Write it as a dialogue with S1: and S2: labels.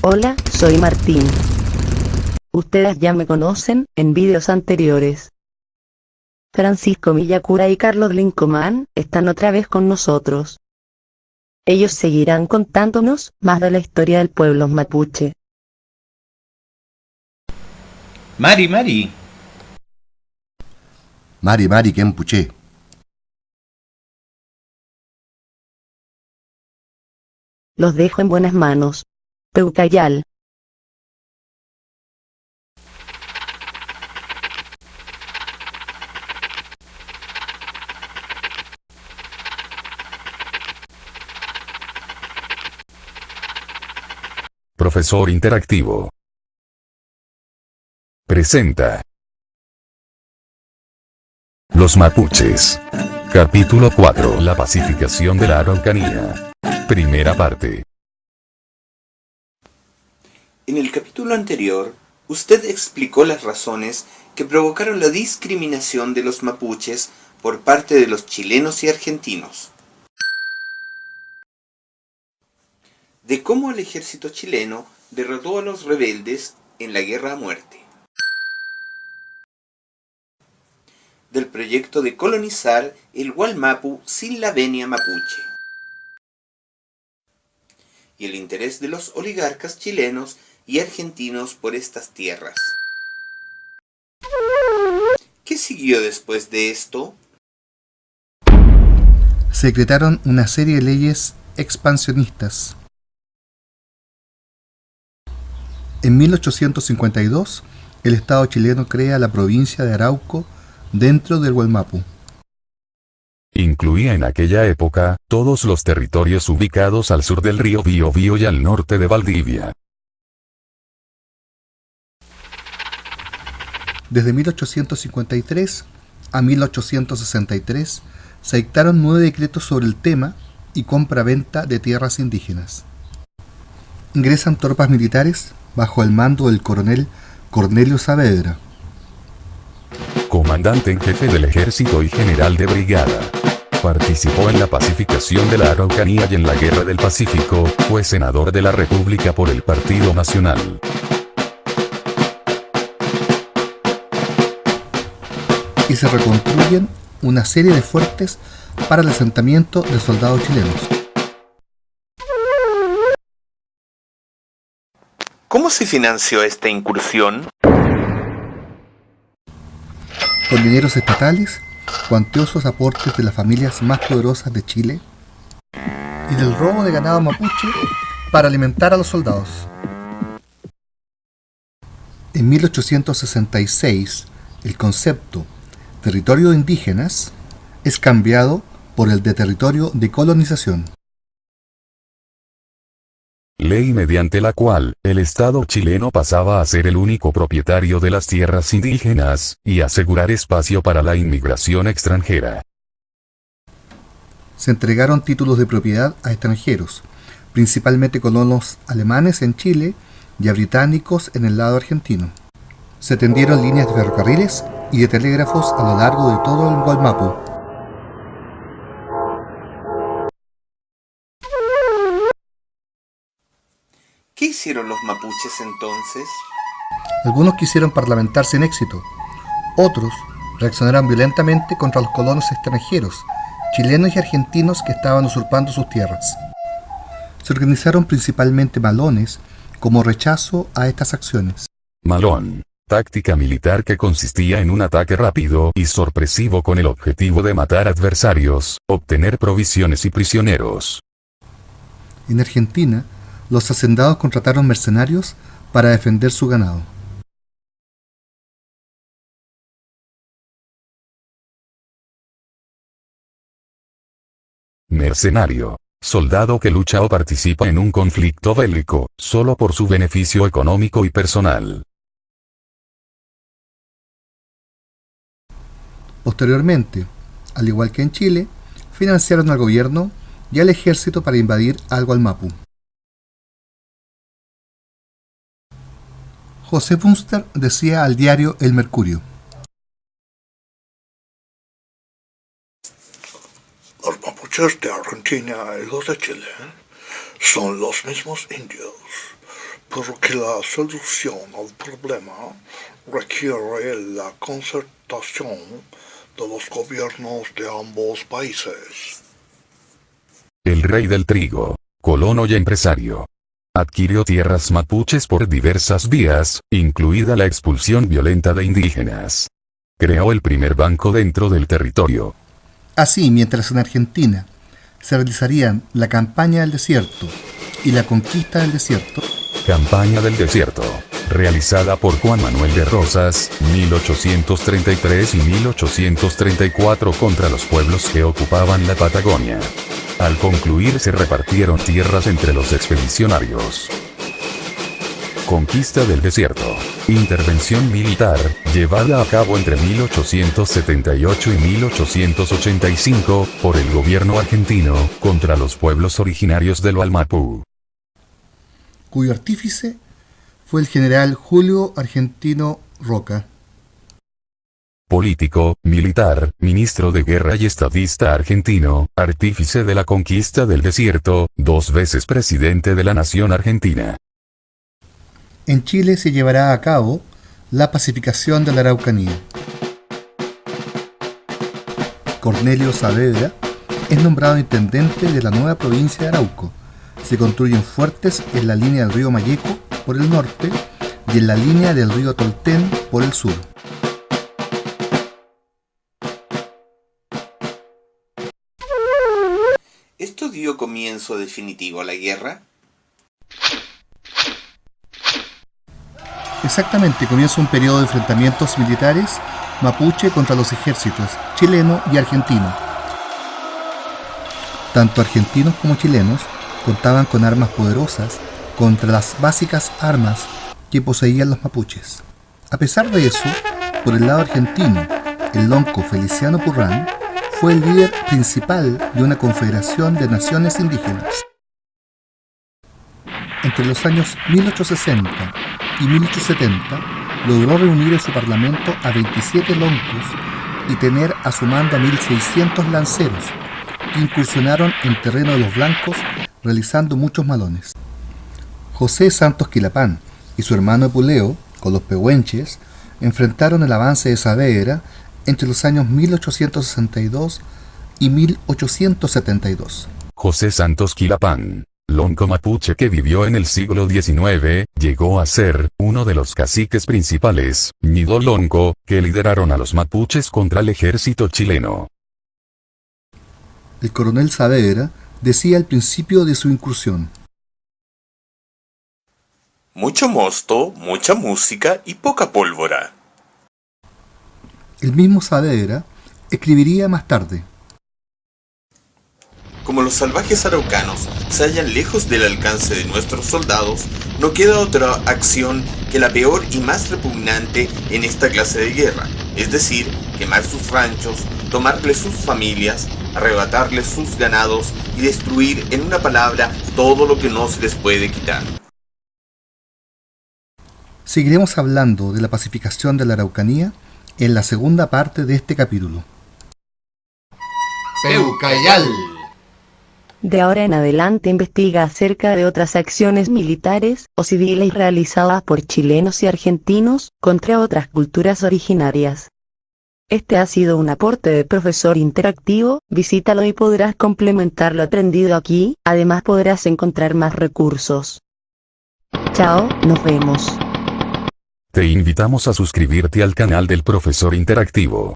S1: Hola, soy Martín. Ustedes ya me conocen en vídeos anteriores. Francisco Villacura y Carlos Lincomán están otra vez con nosotros. Ellos seguirán contándonos más de la historia del pueblo mapuche.
S2: Mari, Mari.
S3: Mari Mari Kempuche.
S1: Los dejo en buenas manos. Peucayal.
S4: Profesor Interactivo. Presenta. Los mapuches. Capítulo 4. La pacificación de la Araucanía. Primera parte.
S2: En el capítulo anterior, usted explicó las razones que provocaron la discriminación de los mapuches por parte de los chilenos y argentinos. De cómo el ejército chileno derrotó a los rebeldes en la guerra a muerte. Del proyecto de colonizar el Gualmapu sin la venia mapuche. Y el interés de los oligarcas chilenos y argentinos por estas tierras. ¿Qué siguió después de esto?
S3: Se decretaron una serie de leyes expansionistas. En 1852, el Estado chileno crea la provincia de Arauco dentro del Gualmapu.
S4: Incluía en aquella época, todos los territorios ubicados al sur del río Biobío y al norte de Valdivia.
S3: Desde 1853 a 1863 se dictaron nueve decretos sobre el tema y compra-venta de tierras indígenas. Ingresan tropas militares bajo el mando del coronel Cornelio Saavedra.
S4: Comandante en jefe del ejército y general de brigada. Participó en la pacificación de la Araucanía y en la Guerra del Pacífico, fue senador de la República por el Partido Nacional.
S3: Y se reconstruyen una serie de fuertes para el asentamiento de soldados chilenos.
S2: ¿Cómo se financió esta incursión?
S3: Con dineros estatales, cuantiosos aportes de las familias más poderosas de Chile y del robo de ganado mapuche para alimentar a los soldados. En 1866, el concepto territorio de indígenas es cambiado por el de territorio de colonización.
S4: Ley mediante la cual, el Estado chileno pasaba a ser el único propietario de las tierras indígenas, y asegurar espacio para la inmigración extranjera.
S3: Se entregaron títulos de propiedad a extranjeros, principalmente colonos alemanes en Chile y a británicos en el lado argentino. Se tendieron líneas de ferrocarriles y de telégrafos a lo largo de todo el Gualmapu.
S2: ¿Qué hicieron los mapuches entonces?
S3: Algunos quisieron parlamentar sin éxito, otros reaccionaron violentamente contra los colonos extranjeros, chilenos y argentinos que estaban usurpando sus tierras. Se organizaron principalmente malones como rechazo a estas acciones.
S4: Malón. Táctica militar que consistía en un ataque rápido y sorpresivo con el objetivo de matar adversarios, obtener provisiones y prisioneros.
S3: En Argentina, los hacendados contrataron mercenarios para defender su ganado.
S4: Mercenario. Soldado que lucha o participa en un conflicto bélico, solo por su beneficio económico y personal.
S3: Posteriormente, al igual que en Chile, financiaron al gobierno y al ejército para invadir al Gualmapu. José Bunster decía al diario El Mercurio.
S5: Los mapuches de Argentina y los de Chile son los mismos indios, pero que la solución al problema requiere la concertación de los gobiernos de ambos países.
S4: El rey del trigo, colono y empresario, adquirió tierras mapuches por diversas vías, incluida la expulsión violenta de indígenas. Creó el primer banco dentro del territorio.
S3: Así, mientras en Argentina se realizarían la campaña del desierto y la conquista del desierto,
S4: Campaña del Desierto, realizada por Juan Manuel de Rosas, 1833 y 1834 contra los pueblos que ocupaban la Patagonia. Al concluir se repartieron tierras entre los expedicionarios. Conquista del desierto. Intervención militar, llevada a cabo entre 1878 y 1885, por el gobierno argentino, contra los pueblos originarios del Valmapú.
S3: cuyo artífice fue el general Julio Argentino Roca.
S4: Político, militar, ministro de guerra y estadista argentino, artífice de la conquista del desierto, dos veces presidente de la nación argentina.
S3: En Chile se llevará a cabo la pacificación de la Araucanía. Cornelio Saavedra es nombrado intendente de la nueva provincia de Arauco. Se construyen fuertes en la línea del río Mayeco por el norte y en la línea del río Tolten por el sur.
S2: ¿Esto dio comienzo definitivo a la guerra?
S3: Exactamente, comienza un periodo de enfrentamientos militares mapuche contra los ejércitos chileno y argentino. Tanto argentinos como chilenos contaban con armas poderosas contra las básicas armas que poseían los mapuches. A pesar de eso, por el lado argentino, el lonco Feliciano Purrán fue el líder principal de una confederación de naciones indígenas. Entre los años 1860 y 1870 logró reunir en su parlamento a 27 loncos y tener a su mando a 1.600 lanceros que incursionaron en terreno de los blancos realizando muchos malones. José Santos Quilapán y su hermano Epuleo, con los pehuenches, enfrentaron el avance de Saavedra entre los años 1862 y 1872.
S4: José Santos Quilapán, lonco mapuche que vivió en el siglo XIX, llegó a ser uno de los caciques principales, Ñido Lonco, que lideraron a los mapuches contra el ejército chileno.
S3: El coronel Saavedra decía al principio de su incursión,
S2: Mucho mosto, mucha música y poca pólvora.
S3: el mismo Saavedra escribiría más tarde,
S2: Como los salvajes araucanos se hallan lejos del alcance de nuestros soldados, no queda otra acción que la peor y más repugnante en esta clase de guerra, es decir, quemar sus ranchos, tomarles sus familias, arrebatarles sus ganados y destruir en una palabra todo lo que no se les puede quitar.
S3: Seguiremos hablando de la pacificación de la Araucanía en la segunda parte de este capítulo.
S6: Peucayal.
S1: De ahora en adelante investiga acerca de otras acciones militares o civiles realizadas por chilenos y argentinos contra otras culturas originarias. Este ha sido un aporte de profesor interactivo, visítalo y podrás complementar lo aprendido aquí, además podrás encontrar más recursos. Chao, nos vemos.
S4: Te invitamos a suscribirte al canal del profesor interactivo.